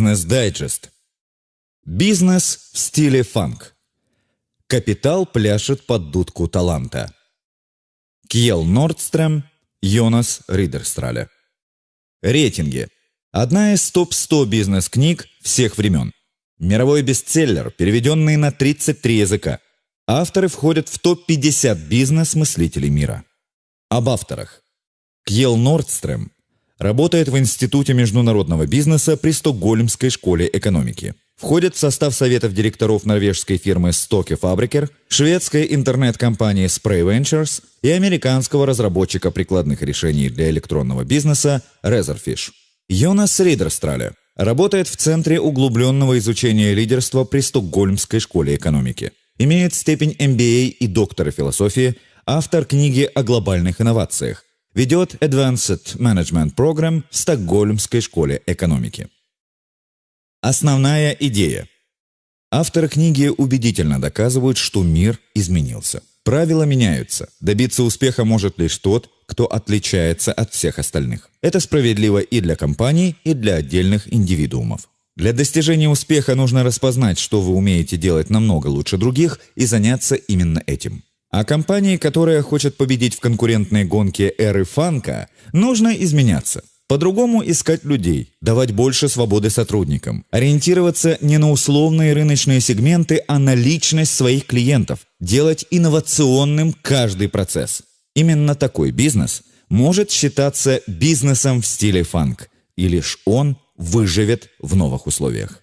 Business Digest. Бизнес в стиле фанк. Капитал пляшет под дудку таланта. Кьел Нордстрем, Йонас Ридерстраля. Рейтинги. Одна из топ-100 бизнес-книг всех времен. Мировой бестселлер, переведенный на 33 языка. Авторы входят в топ-50 бизнес-мыслителей мира. Об авторах. Кьел Нордстрем работает в Институте международного бизнеса при Стокгольмской школе экономики. Входит в состав советов директоров норвежской фирмы Stokke Fabriker, шведской интернет-компании Spray Ventures и американского разработчика прикладных решений для электронного бизнеса Razorfish. Йонас Ридерстраля работает в Центре углубленного изучения лидерства при Стокгольмской школе экономики. Имеет степень MBA и доктора философии, автор книги о глобальных инновациях. Ведет Advanced Management Program в Стокгольмской школе экономики. Основная идея. Авторы книги убедительно доказывают, что мир изменился. Правила меняются. Добиться успеха может лишь тот, кто отличается от всех остальных. Это справедливо и для компаний, и для отдельных индивидуумов. Для достижения успеха нужно распознать, что вы умеете делать намного лучше других, и заняться именно этим. А компании, которая хочет победить в конкурентной гонке эры фанка, нужно изменяться. По-другому искать людей, давать больше свободы сотрудникам, ориентироваться не на условные рыночные сегменты, а на личность своих клиентов, делать инновационным каждый процесс. Именно такой бизнес может считаться бизнесом в стиле фанк, и лишь он выживет в новых условиях.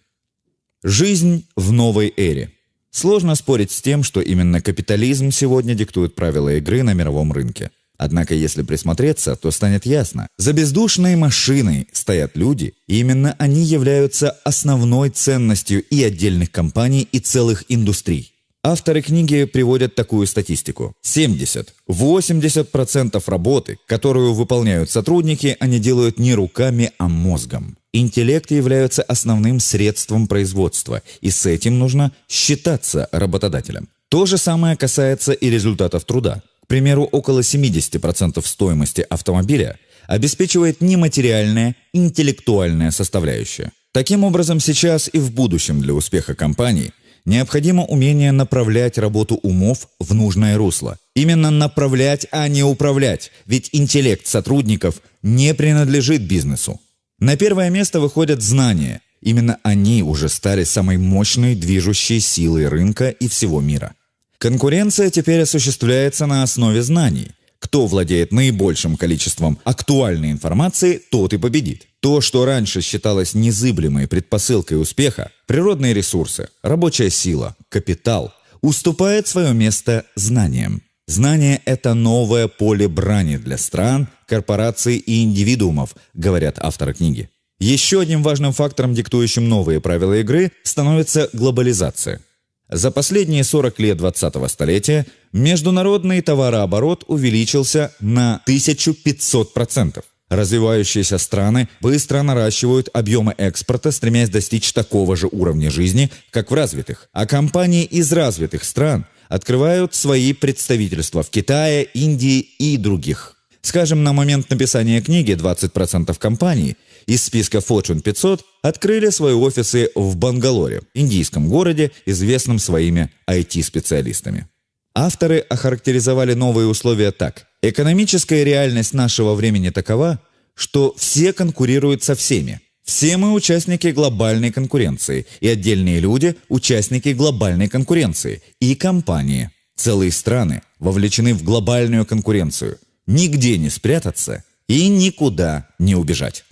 Жизнь в новой эре. Сложно спорить с тем, что именно капитализм сегодня диктует правила игры на мировом рынке. Однако, если присмотреться, то станет ясно. За бездушной машиной стоят люди, и именно они являются основной ценностью и отдельных компаний, и целых индустрий. Авторы книги приводят такую статистику. 70-80% работы, которую выполняют сотрудники, они делают не руками, а мозгом. Интеллект является основным средством производства, и с этим нужно считаться работодателем. То же самое касается и результатов труда. К примеру, около 70% стоимости автомобиля обеспечивает нематериальная, интеллектуальная составляющая. Таким образом, сейчас и в будущем для успеха компании необходимо умение направлять работу умов в нужное русло. Именно направлять, а не управлять, ведь интеллект сотрудников не принадлежит бизнесу. На первое место выходят знания. Именно они уже стали самой мощной движущей силой рынка и всего мира. Конкуренция теперь осуществляется на основе знаний. Кто владеет наибольшим количеством актуальной информации, тот и победит. То, что раньше считалось незыблемой предпосылкой успеха, природные ресурсы, рабочая сила, капитал, уступает свое место знаниям. Знание – это новое поле брани для стран, корпораций и индивидуумов, говорят авторы книги. Еще одним важным фактором, диктующим новые правила игры, становится глобализация. За последние 40 лет 20-го столетия международный товарооборот увеличился на 1500%. Развивающиеся страны быстро наращивают объемы экспорта, стремясь достичь такого же уровня жизни, как в развитых. А компании из развитых стран открывают свои представительства в Китае, Индии и других. Скажем, на момент написания книги 20% компаний из списка Fortune 500 открыли свои офисы в Бангалоре, индийском городе, известном своими IT-специалистами. Авторы охарактеризовали новые условия так. Экономическая реальность нашего времени такова, что все конкурируют со всеми. Все мы участники глобальной конкуренции, и отдельные люди – участники глобальной конкуренции, и компании. Целые страны вовлечены в глобальную конкуренцию. Нигде не спрятаться и никуда не убежать.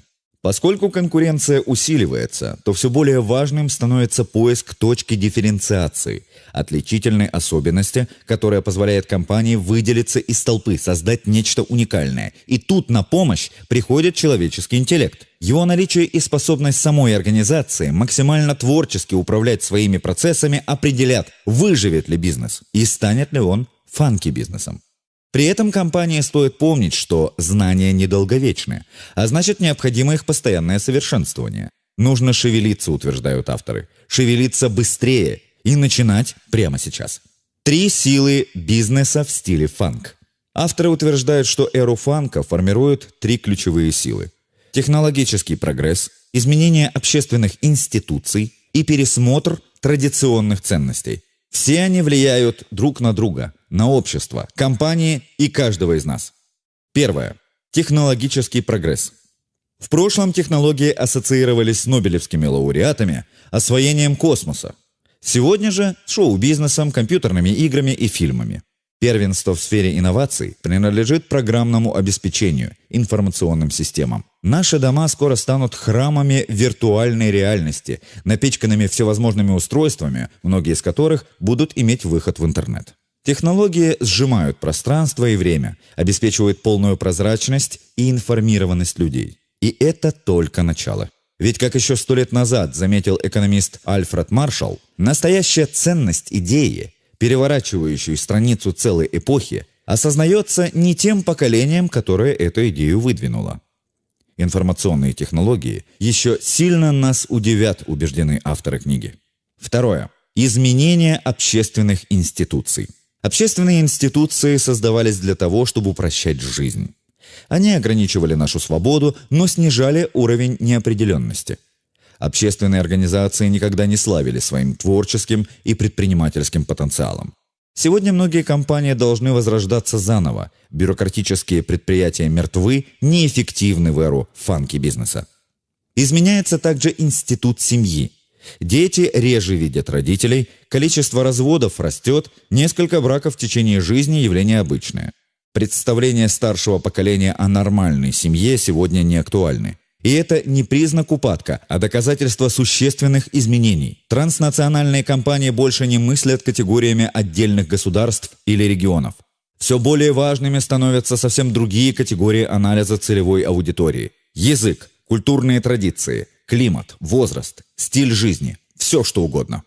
Поскольку конкуренция усиливается, то все более важным становится поиск точки дифференциации, отличительной особенности, которая позволяет компании выделиться из толпы, создать нечто уникальное. И тут на помощь приходит человеческий интеллект. Его наличие и способность самой организации максимально творчески управлять своими процессами определят, выживет ли бизнес и станет ли он фанки-бизнесом. При этом компании стоит помнить, что знания недолговечны, а значит необходимо их постоянное совершенствование. Нужно шевелиться, утверждают авторы. Шевелиться быстрее и начинать прямо сейчас. Три силы бизнеса в стиле фанк. Авторы утверждают, что эру фанка формируют три ключевые силы. Технологический прогресс, изменение общественных институций и пересмотр традиционных ценностей. Все они влияют друг на друга, на общество, компании и каждого из нас. Первое. Технологический прогресс. В прошлом технологии ассоциировались с нобелевскими лауреатами, освоением космоса. Сегодня же шоу-бизнесом, компьютерными играми и фильмами. Первенство в сфере инноваций принадлежит программному обеспечению, информационным системам. Наши дома скоро станут храмами виртуальной реальности, напичканными всевозможными устройствами, многие из которых будут иметь выход в интернет. Технологии сжимают пространство и время, обеспечивают полную прозрачность и информированность людей. И это только начало. Ведь, как еще сто лет назад заметил экономист Альфред Маршалл, настоящая ценность идеи, переворачивающей страницу целой эпохи, осознается не тем поколением, которое эту идею выдвинуло. Информационные технологии еще сильно нас удивят, убеждены авторы книги. Второе. Изменение общественных институций. Общественные институции создавались для того, чтобы упрощать жизнь. Они ограничивали нашу свободу, но снижали уровень неопределенности. Общественные организации никогда не славили своим творческим и предпринимательским потенциалом. Сегодня многие компании должны возрождаться заново. Бюрократические предприятия мертвы, неэффективны в эру фанки бизнеса. Изменяется также институт семьи. Дети реже видят родителей, количество разводов растет, несколько браков в течение жизни – явление обычное. Представления старшего поколения о нормальной семье сегодня не актуальны. И это не признак упадка, а доказательство существенных изменений. Транснациональные компании больше не мыслят категориями отдельных государств или регионов. Все более важными становятся совсем другие категории анализа целевой аудитории. Язык, культурные традиции, климат, возраст, стиль жизни, все что угодно.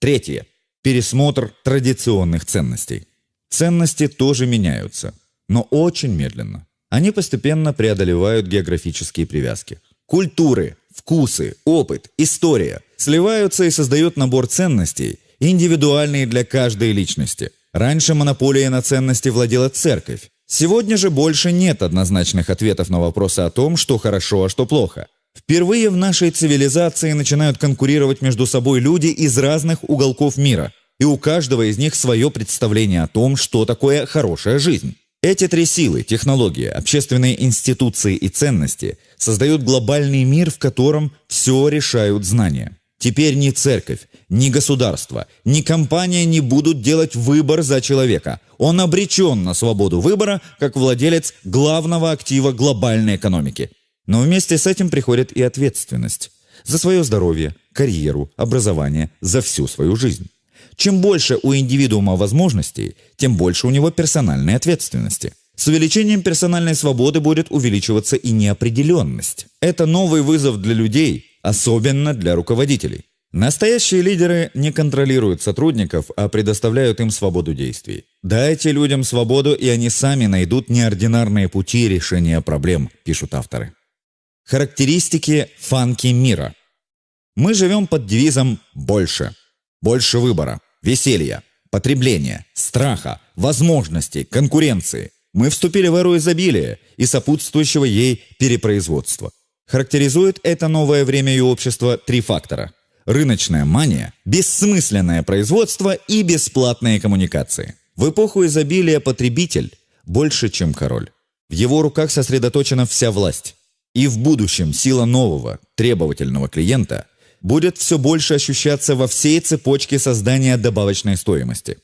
Третье. Пересмотр традиционных ценностей. Ценности тоже меняются, но очень медленно. Они постепенно преодолевают географические привязки. Культуры, вкусы, опыт, история сливаются и создают набор ценностей, индивидуальные для каждой личности. Раньше монополией на ценности владела церковь. Сегодня же больше нет однозначных ответов на вопросы о том, что хорошо, а что плохо. Впервые в нашей цивилизации начинают конкурировать между собой люди из разных уголков мира, и у каждого из них свое представление о том, что такое хорошая жизнь. Эти три силы – технология, общественные институции и ценности – создают глобальный мир, в котором все решают знания. Теперь ни церковь, ни государство, ни компания не будут делать выбор за человека. Он обречен на свободу выбора, как владелец главного актива глобальной экономики. Но вместе с этим приходит и ответственность за свое здоровье, карьеру, образование, за всю свою жизнь. Чем больше у индивидуума возможностей, тем больше у него персональной ответственности. С увеличением персональной свободы будет увеличиваться и неопределенность. Это новый вызов для людей, особенно для руководителей. Настоящие лидеры не контролируют сотрудников, а предоставляют им свободу действий. Дайте людям свободу, и они сами найдут неординарные пути решения проблем, пишут авторы. Характеристики фанки мира. Мы живем под девизом «больше». Больше выбора веселья, потребления, страха, возможностей, конкуренции. Мы вступили в эру изобилия и сопутствующего ей перепроизводства. Характеризует это новое время и общество три фактора. Рыночная мания, бессмысленное производство и бесплатные коммуникации. В эпоху изобилия потребитель больше, чем король. В его руках сосредоточена вся власть. И в будущем сила нового, требовательного клиента будет все больше ощущаться во всей цепочке создания добавочной стоимости.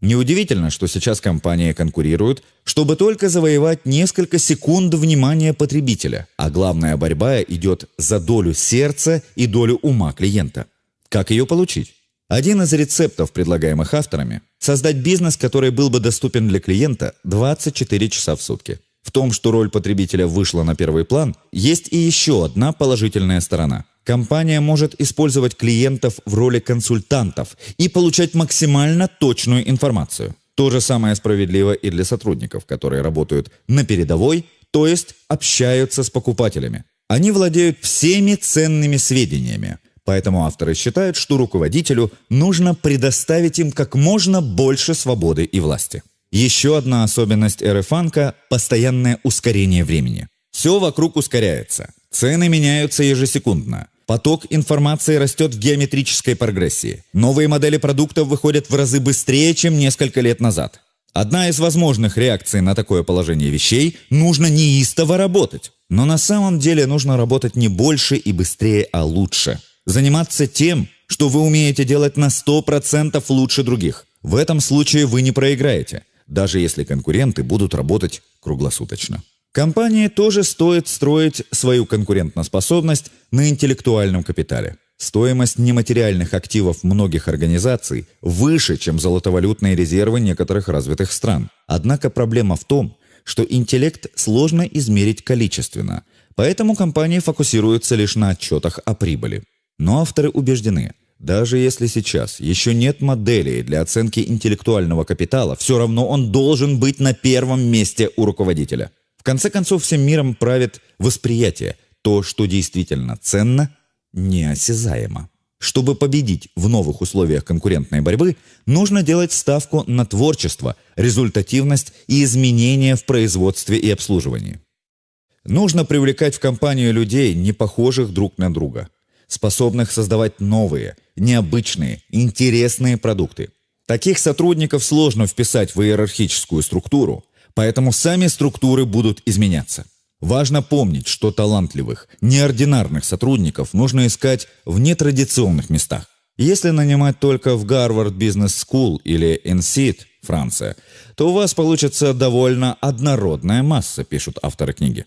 Неудивительно, что сейчас компании конкурируют, чтобы только завоевать несколько секунд внимания потребителя, а главная борьба идет за долю сердца и долю ума клиента. Как ее получить? Один из рецептов, предлагаемых авторами – создать бизнес, который был бы доступен для клиента 24 часа в сутки. В том, что роль потребителя вышла на первый план, есть и еще одна положительная сторона. Компания может использовать клиентов в роли консультантов и получать максимально точную информацию. То же самое справедливо и для сотрудников, которые работают на передовой, то есть общаются с покупателями. Они владеют всеми ценными сведениями, поэтому авторы считают, что руководителю нужно предоставить им как можно больше свободы и власти. Еще одна особенность эры фанка – постоянное ускорение времени. Все вокруг ускоряется. Цены меняются ежесекундно. Поток информации растет в геометрической прогрессии. Новые модели продуктов выходят в разы быстрее, чем несколько лет назад. Одна из возможных реакций на такое положение вещей – нужно неистово работать. Но на самом деле нужно работать не больше и быстрее, а лучше. Заниматься тем, что вы умеете делать на 100% лучше других. В этом случае вы не проиграете, даже если конкуренты будут работать круглосуточно. Компании тоже стоит строить свою конкурентоспособность на интеллектуальном капитале. Стоимость нематериальных активов многих организаций выше, чем золотовалютные резервы некоторых развитых стран. Однако проблема в том, что интеллект сложно измерить количественно, поэтому компании фокусируются лишь на отчетах о прибыли. Но авторы убеждены, даже если сейчас еще нет моделей для оценки интеллектуального капитала, все равно он должен быть на первом месте у руководителя. В конце концов, всем миром правит восприятие. То, что действительно ценно, неосязаемо. Чтобы победить в новых условиях конкурентной борьбы, нужно делать ставку на творчество, результативность и изменения в производстве и обслуживании. Нужно привлекать в компанию людей, не похожих друг на друга, способных создавать новые, необычные, интересные продукты. Таких сотрудников сложно вписать в иерархическую структуру, Поэтому сами структуры будут изменяться. Важно помнить, что талантливых, неординарных сотрудников нужно искать в нетрадиционных местах. Если нанимать только в Гарвард Бизнес School или INSEAD, Франция, то у вас получится довольно однородная масса, пишут авторы книги.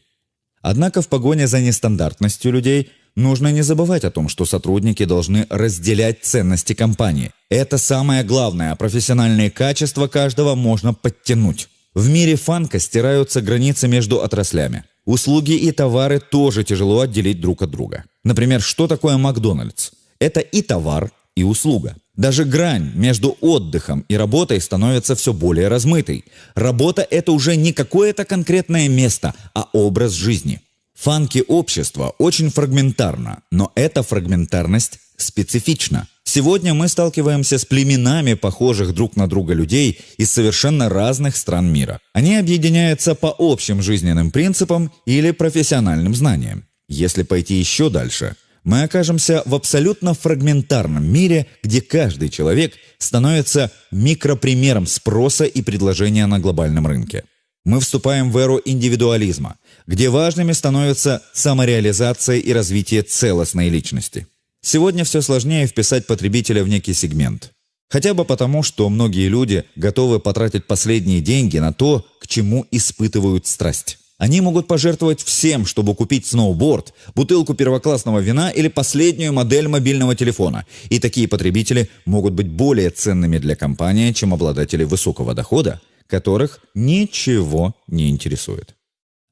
Однако в погоне за нестандартностью людей нужно не забывать о том, что сотрудники должны разделять ценности компании. Это самое главное, а профессиональные качества каждого можно подтянуть. В мире фанка стираются границы между отраслями. Услуги и товары тоже тяжело отделить друг от друга. Например, что такое Макдональдс? Это и товар, и услуга. Даже грань между отдыхом и работой становится все более размытой. Работа – это уже не какое-то конкретное место, а образ жизни. Фанки общества очень фрагментарно, но эта фрагментарность специфична. Сегодня мы сталкиваемся с племенами похожих друг на друга людей из совершенно разных стран мира. Они объединяются по общим жизненным принципам или профессиональным знаниям. Если пойти еще дальше, мы окажемся в абсолютно фрагментарном мире, где каждый человек становится микропримером спроса и предложения на глобальном рынке. Мы вступаем в эру индивидуализма, где важными становятся самореализация и развитие целостной личности. Сегодня все сложнее вписать потребителя в некий сегмент. Хотя бы потому, что многие люди готовы потратить последние деньги на то, к чему испытывают страсть. Они могут пожертвовать всем, чтобы купить сноуборд, бутылку первоклассного вина или последнюю модель мобильного телефона. И такие потребители могут быть более ценными для компании, чем обладатели высокого дохода, которых ничего не интересует.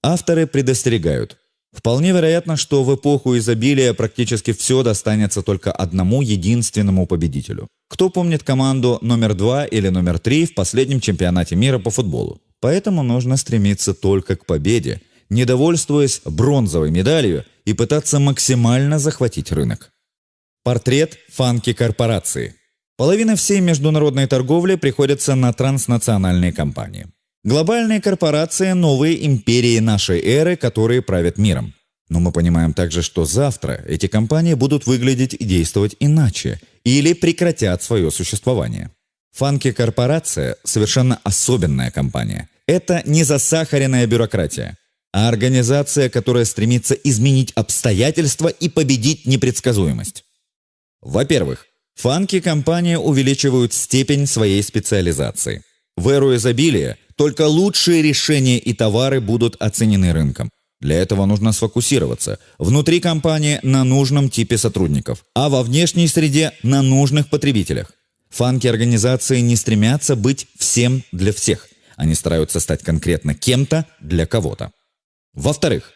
Авторы предостерегают, Вполне вероятно, что в эпоху изобилия практически все достанется только одному единственному победителю. Кто помнит команду номер два или номер три в последнем чемпионате мира по футболу? Поэтому нужно стремиться только к победе, не довольствуясь бронзовой медалью и пытаться максимально захватить рынок. Портрет фанки корпорации. Половина всей международной торговли приходится на транснациональные компании. Глобальные корпорации – новые империи нашей эры, которые правят миром. Но мы понимаем также, что завтра эти компании будут выглядеть и действовать иначе, или прекратят свое существование. Фанки-корпорация – совершенно особенная компания. Это не засахаренная бюрократия, а организация, которая стремится изменить обстоятельства и победить непредсказуемость. Во-первых, фанки-компании увеличивают степень своей специализации. В эру изобилия только лучшие решения и товары будут оценены рынком. Для этого нужно сфокусироваться внутри компании на нужном типе сотрудников, а во внешней среде на нужных потребителях. Фанки организации не стремятся быть всем для всех. Они стараются стать конкретно кем-то для кого-то. Во-вторых,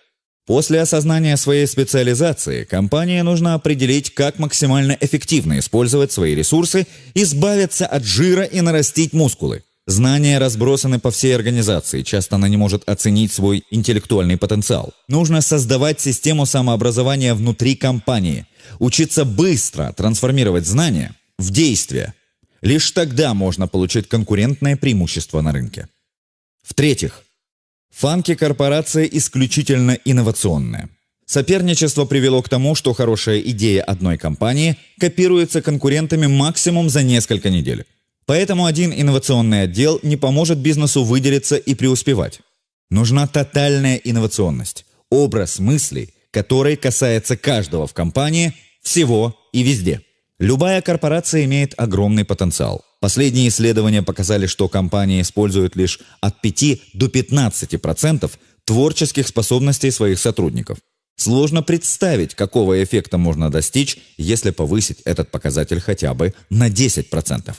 после осознания своей специализации компании нужно определить, как максимально эффективно использовать свои ресурсы, избавиться от жира и нарастить мускулы. Знания разбросаны по всей организации, часто она не может оценить свой интеллектуальный потенциал. Нужно создавать систему самообразования внутри компании, учиться быстро трансформировать знания в действие. Лишь тогда можно получить конкурентное преимущество на рынке. В-третьих, фанки корпорация исключительно инновационная. Соперничество привело к тому, что хорошая идея одной компании копируется конкурентами максимум за несколько недель. Поэтому один инновационный отдел не поможет бизнесу выделиться и преуспевать. Нужна тотальная инновационность, образ мыслей, который касается каждого в компании, всего и везде. Любая корпорация имеет огромный потенциал. Последние исследования показали, что компании используют лишь от 5 до 15% творческих способностей своих сотрудников. Сложно представить, какого эффекта можно достичь, если повысить этот показатель хотя бы на 10%.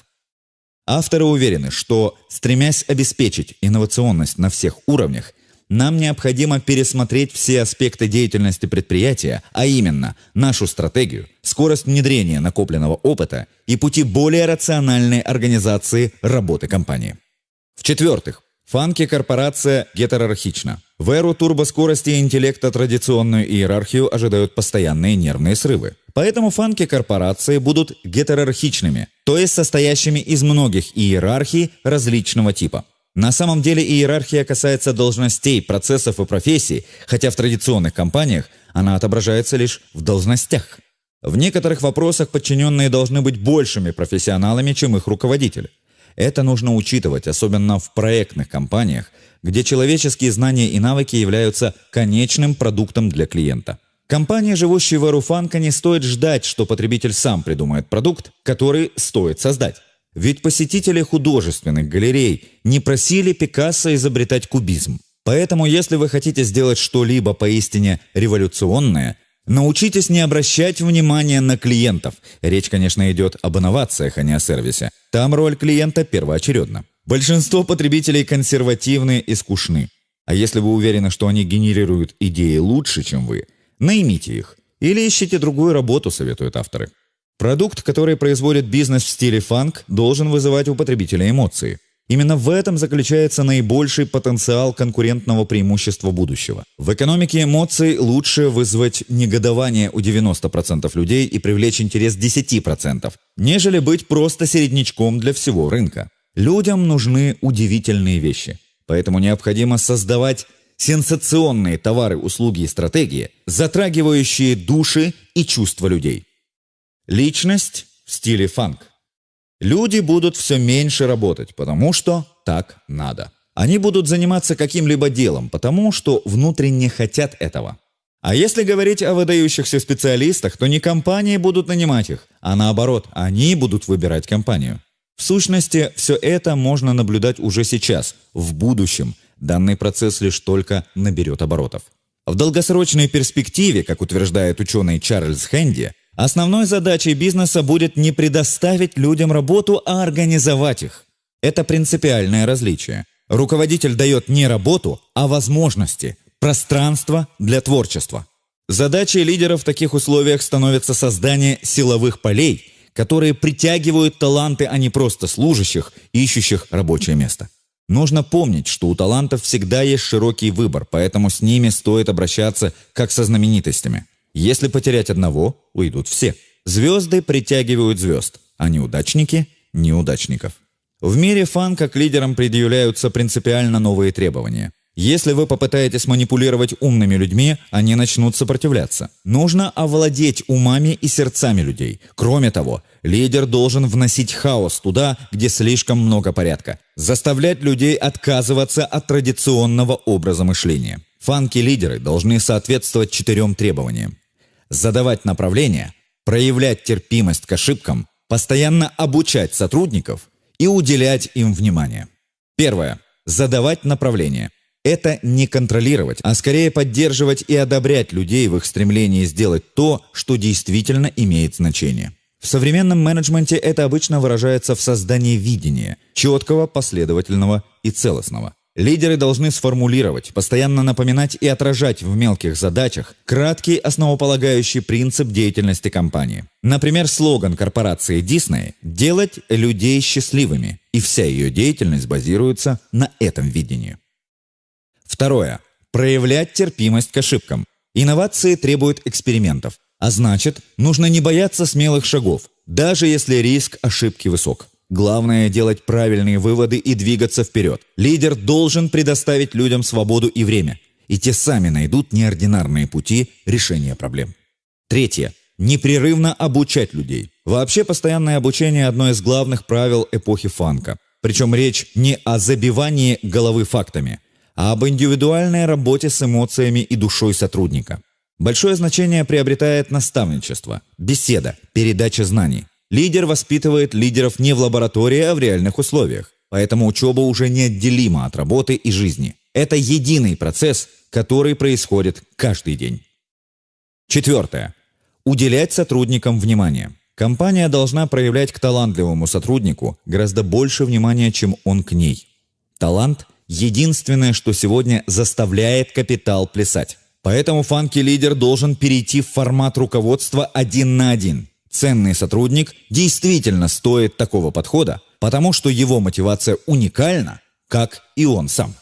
Авторы уверены, что, стремясь обеспечить инновационность на всех уровнях, нам необходимо пересмотреть все аспекты деятельности предприятия, а именно нашу стратегию, скорость внедрения накопленного опыта и пути более рациональной организации работы компании. В-четвертых, фанки-корпорация гетерархична. В эру турбоскорости и интеллекта традиционную иерархию ожидают постоянные нервные срывы. Поэтому фанки-корпорации будут гетерархичными, то есть состоящими из многих иерархий различного типа. На самом деле иерархия касается должностей, процессов и профессий, хотя в традиционных компаниях она отображается лишь в должностях. В некоторых вопросах подчиненные должны быть большими профессионалами, чем их руководители. Это нужно учитывать, особенно в проектных компаниях, где человеческие знания и навыки являются конечным продуктом для клиента. Компания, живущая в Эруфанка, не стоит ждать, что потребитель сам придумает продукт, который стоит создать. Ведь посетители художественных галерей не просили Пикассо изобретать кубизм. Поэтому, если вы хотите сделать что-либо поистине революционное, научитесь не обращать внимания на клиентов. Речь, конечно, идет об инновациях, а не о сервисе. Там роль клиента первоочередна. Большинство потребителей консервативны и скучны. А если вы уверены, что они генерируют идеи лучше, чем вы, наймите их. Или ищите другую работу, советуют авторы. Продукт, который производит бизнес в стиле фанк, должен вызывать у потребителя эмоции. Именно в этом заключается наибольший потенциал конкурентного преимущества будущего. В экономике эмоций лучше вызвать негодование у 90% людей и привлечь интерес 10%, нежели быть просто середнячком для всего рынка. Людям нужны удивительные вещи, поэтому необходимо создавать сенсационные товары, услуги и стратегии, затрагивающие души и чувства людей. Личность в стиле фанк. Люди будут все меньше работать, потому что так надо. Они будут заниматься каким-либо делом, потому что внутренне хотят этого. А если говорить о выдающихся специалистах, то не компании будут нанимать их, а наоборот, они будут выбирать компанию. В сущности, все это можно наблюдать уже сейчас, в будущем. Данный процесс лишь только наберет оборотов. В долгосрочной перспективе, как утверждает ученый Чарльз Хэнди, Основной задачей бизнеса будет не предоставить людям работу, а организовать их. Это принципиальное различие. Руководитель дает не работу, а возможности, пространство для творчества. Задачей лидера в таких условиях становится создание силовых полей, которые притягивают таланты, а не просто служащих, ищущих рабочее место. Нужно помнить, что у талантов всегда есть широкий выбор, поэтому с ними стоит обращаться как со знаменитостями – если потерять одного, уйдут все. Звезды притягивают звезд, а неудачники – неудачников. В мире фанка к лидерам предъявляются принципиально новые требования. Если вы попытаетесь манипулировать умными людьми, они начнут сопротивляться. Нужно овладеть умами и сердцами людей. Кроме того, лидер должен вносить хаос туда, где слишком много порядка. Заставлять людей отказываться от традиционного образа мышления. Фанки-лидеры должны соответствовать четырем требованиям задавать направление, проявлять терпимость к ошибкам, постоянно обучать сотрудников и уделять им внимание. Первое. Задавать направление. Это не контролировать, а скорее поддерживать и одобрять людей в их стремлении сделать то, что действительно имеет значение. В современном менеджменте это обычно выражается в создании видения, четкого, последовательного и целостного. Лидеры должны сформулировать, постоянно напоминать и отражать в мелких задачах краткий основополагающий принцип деятельности компании. Например, слоган корпорации Disney «Делать людей счастливыми», и вся ее деятельность базируется на этом видении. Второе. Проявлять терпимость к ошибкам. Инновации требуют экспериментов, а значит, нужно не бояться смелых шагов, даже если риск ошибки высок. Главное – делать правильные выводы и двигаться вперед. Лидер должен предоставить людям свободу и время. и те сами найдут неординарные пути решения проблем. Третье. Непрерывно обучать людей. Вообще, постоянное обучение – одно из главных правил эпохи фанка. Причем речь не о забивании головы фактами, а об индивидуальной работе с эмоциями и душой сотрудника. Большое значение приобретает наставничество, беседа, передача знаний. Лидер воспитывает лидеров не в лаборатории, а в реальных условиях. Поэтому учеба уже неотделима от работы и жизни. Это единый процесс, который происходит каждый день. Четвертое. Уделять сотрудникам внимание. Компания должна проявлять к талантливому сотруднику гораздо больше внимания, чем он к ней. Талант – единственное, что сегодня заставляет капитал плясать. Поэтому фанки-лидер должен перейти в формат руководства один на один. Ценный сотрудник действительно стоит такого подхода, потому что его мотивация уникальна, как и он сам.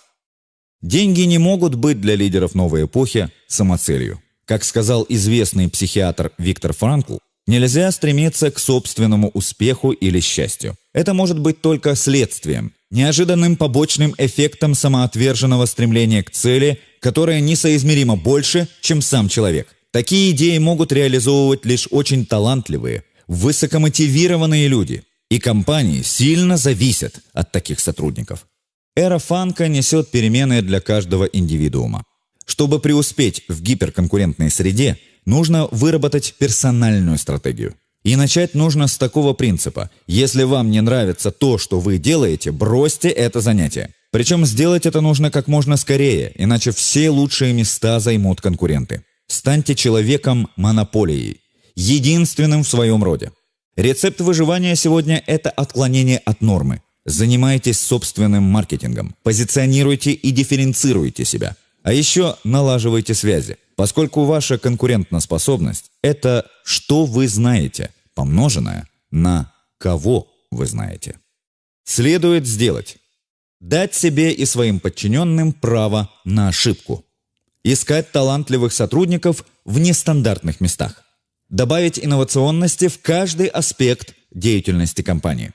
Деньги не могут быть для лидеров новой эпохи самоцелью. Как сказал известный психиатр Виктор Франкл, Нельзя стремиться к собственному успеху или счастью. Это может быть только следствием, неожиданным побочным эффектом самоотверженного стремления к цели, которое несоизмеримо больше, чем сам человек. Такие идеи могут реализовывать лишь очень талантливые, высокомотивированные люди. И компании сильно зависят от таких сотрудников. Эра фанка несет перемены для каждого индивидуума. Чтобы преуспеть в гиперконкурентной среде – нужно выработать персональную стратегию. И начать нужно с такого принципа. Если вам не нравится то, что вы делаете, бросьте это занятие. Причем сделать это нужно как можно скорее, иначе все лучшие места займут конкуренты. Станьте человеком-монополией, единственным в своем роде. Рецепт выживания сегодня – это отклонение от нормы. Занимайтесь собственным маркетингом, позиционируйте и дифференцируйте себя. А еще налаживайте связи поскольку ваша конкурентоспособность – это что вы знаете, помноженное на кого вы знаете. Следует сделать – дать себе и своим подчиненным право на ошибку. Искать талантливых сотрудников в нестандартных местах. Добавить инновационности в каждый аспект деятельности компании.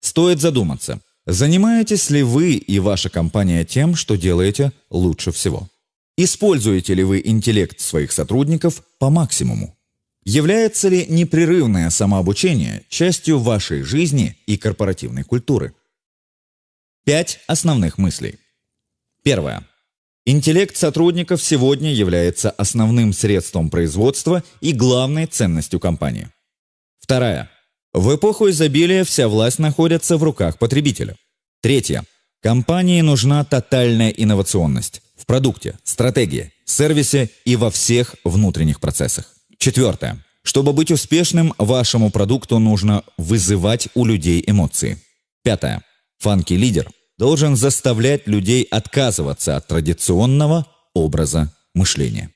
Стоит задуматься, занимаетесь ли вы и ваша компания тем, что делаете лучше всего. Используете ли вы интеллект своих сотрудников по максимуму? Является ли непрерывное самообучение частью вашей жизни и корпоративной культуры? Пять основных мыслей. Первое. Интеллект сотрудников сегодня является основным средством производства и главной ценностью компании. Вторая. В эпоху изобилия вся власть находится в руках потребителя. Третье. Компании нужна тотальная инновационность в продукте, стратегии, сервисе и во всех внутренних процессах. Четвертое. Чтобы быть успешным, вашему продукту нужно вызывать у людей эмоции. Пятое. Фанки-лидер должен заставлять людей отказываться от традиционного образа мышления.